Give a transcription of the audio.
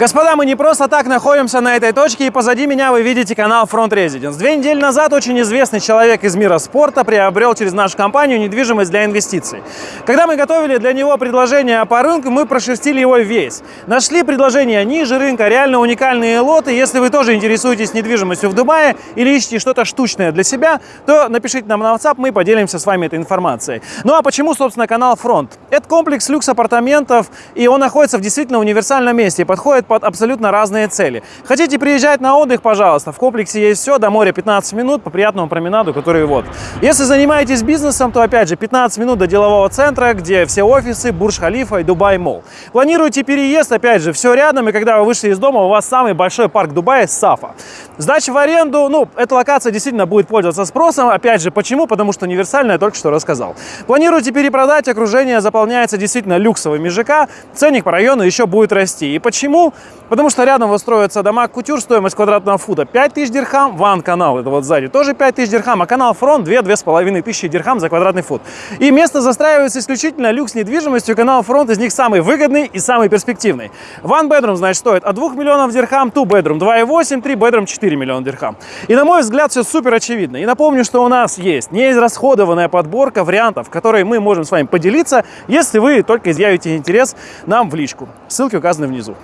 Господа, мы не просто так находимся на этой точке, и позади меня вы видите канал Front Residence. Две недели назад очень известный человек из мира спорта приобрел через нашу компанию недвижимость для инвестиций. Когда мы готовили для него предложение по рынку, мы прошерстили его весь. Нашли предложения ниже рынка, реально уникальные лоты. Если вы тоже интересуетесь недвижимостью в Дубае или ищете что-то штучное для себя, то напишите нам на WhatsApp, мы поделимся с вами этой информацией. Ну а почему, собственно, канал Front? Это комплекс люкс-апартаментов, и он находится в действительно универсальном месте подходит под абсолютно разные цели. Хотите приезжать на отдых, пожалуйста, в комплексе есть все, до моря 15 минут по приятному променаду, который вот. Если занимаетесь бизнесом, то опять же 15 минут до делового центра, где все офисы, Бурж-Халифа и Дубай Мол. Планируете переезд, опять же, все рядом, и когда вы вышли из дома, у вас самый большой парк Дубая Сафа. Сдача в аренду, ну, эта локация действительно будет пользоваться спросом. Опять же, почему? Потому что универсальная, только что рассказал. Планируете перепродать, окружение заполняется действительно люксовыми ЖК, ценник по району еще будет расти. И почему? Потому что рядом выстроятся дома Кутюр, стоимость квадратного фута 5000 дирхам, ван-канал, это вот сзади, тоже 5000 дирхам, а канал фронт 2-2,5 тысячи дирхам за квадратный фут. И место застраивается исключительно люкс недвижимостью, канал фронт из них самый выгодный и самый перспективный. Bedroom, значит, стоит от 2 миллионов дирхам, bedroom 2,8, 3 bedroom 4 миллиона дирхам. И на мой взгляд все супер очевидно. И напомню, что у нас есть неизрасходованная подборка вариантов, которые мы можем с вами поделиться, если вы только изъявите интерес нам в личку. Ссылки указаны внизу.